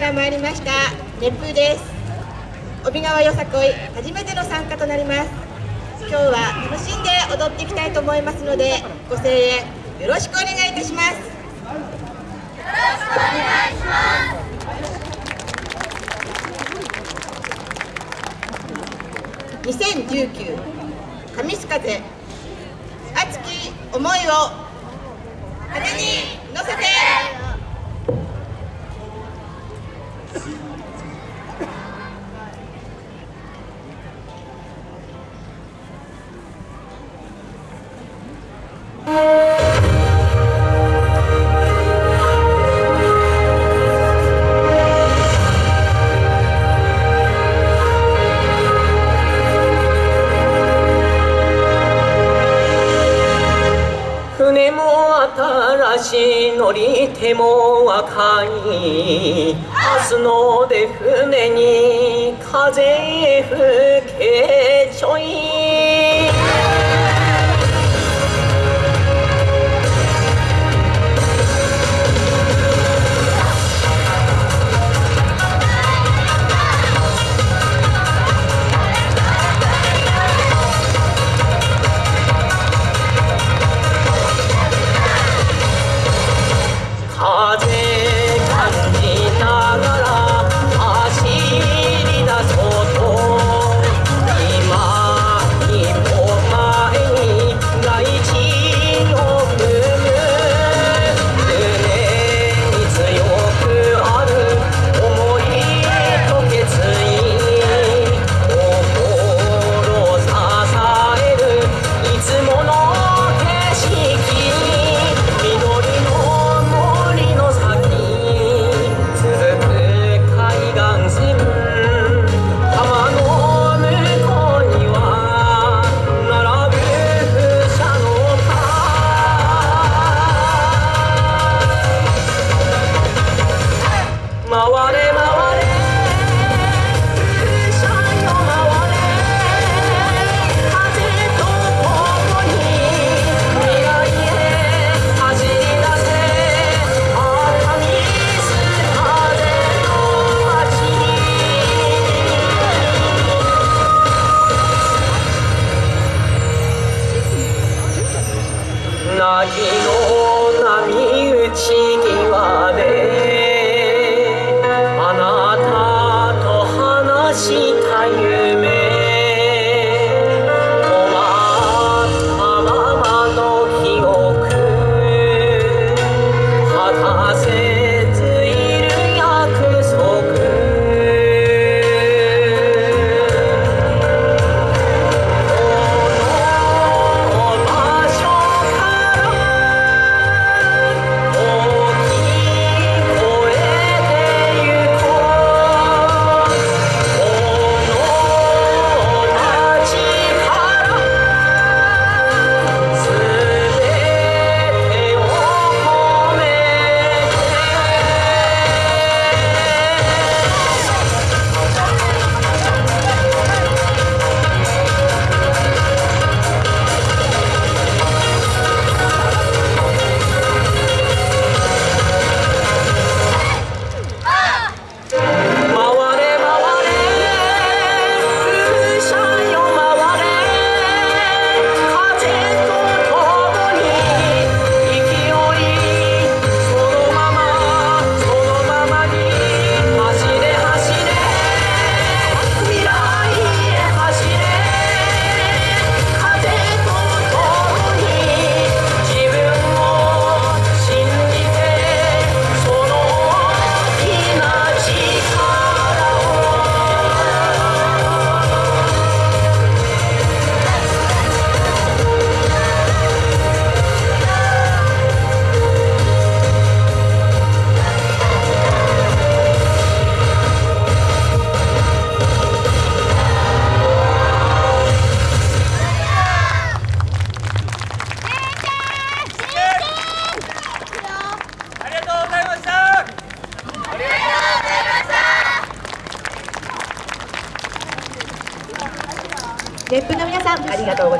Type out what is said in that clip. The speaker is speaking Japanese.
から参りました熱風です。帯川よさこい初めての参加となります。今日は楽しんで踊っていきたいと思いますのでご声援よろしくお願いいたします。よろしくお願いします。2019神須風熱き思いを風に乗せて。船も新しい乗り手も若い明日ので船に風吹けちょい。Lord ップの皆さんありがとうございます